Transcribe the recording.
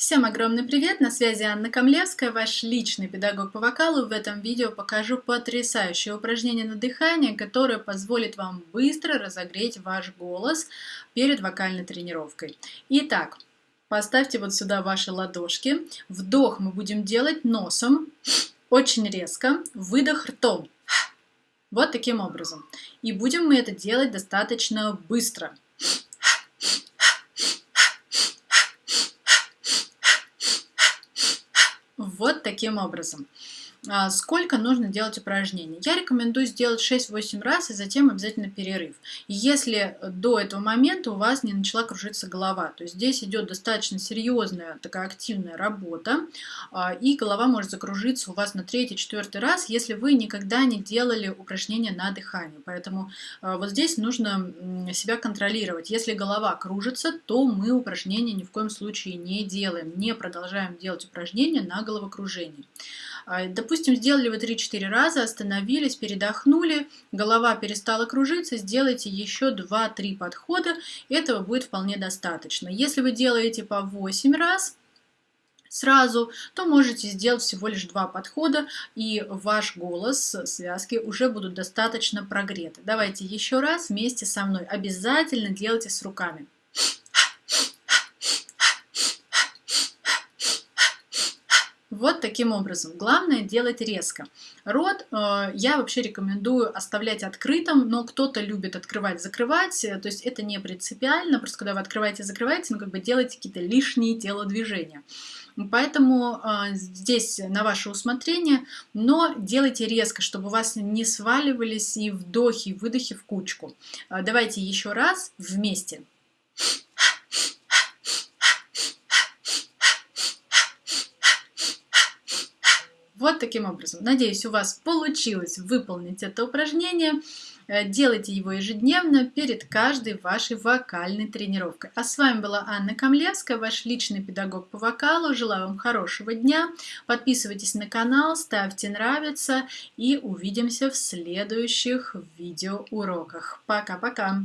Всем огромный привет! На связи Анна Камлевская, ваш личный педагог по вокалу. В этом видео покажу потрясающее упражнение на дыхание, которое позволит вам быстро разогреть ваш голос перед вокальной тренировкой. Итак, поставьте вот сюда ваши ладошки. Вдох мы будем делать носом, очень резко, выдох ртом. Вот таким образом. И будем мы это делать достаточно быстро. Вот таким образом. А, сколько нужно делать упражнений. Я рекомендую сделать 6-8 раз и затем обязательно перерыв. Если до этого момента у вас не начала кружиться голова, то здесь идет достаточно серьезная такая активная работа, а, и голова может закружиться у вас на третий-четвертый раз, если вы никогда не делали упражнения на дыхание. Поэтому а, вот здесь нужно себя контролировать. Если голова кружится, то мы упражнения ни в коем случае не делаем, не продолжаем делать упражнения на головокружение. Допустим, сделали вы 3-4 раза, остановились, передохнули, голова перестала кружиться, сделайте еще 2-3 подхода, этого будет вполне достаточно. Если вы делаете по 8 раз, сразу, то можете сделать всего лишь два подхода, и ваш голос, связки уже будут достаточно прогреты. Давайте еще раз вместе со мной. Обязательно делайте с руками. Вот таким образом. Главное делать резко. Рот э, я вообще рекомендую оставлять открытым, но кто-то любит открывать, закрывать, то есть это не принципиально, просто когда вы открываете, закрываете, ну как бы делаете какие-то лишние телодвижения. Поэтому э, здесь на ваше усмотрение, но делайте резко, чтобы у вас не сваливались и вдохи, и выдохи в кучку. Э, давайте еще раз вместе. Вот таким образом. Надеюсь, у вас получилось выполнить это упражнение. Э, делайте его ежедневно перед каждой вашей вокальной тренировкой. А с вами была Анна Камлевская, ваш личный педагог по вокалу. Желаю вам хорошего дня. Подписывайтесь на канал, ставьте нравится и увидимся в следующих видеоуроках. Пока-пока!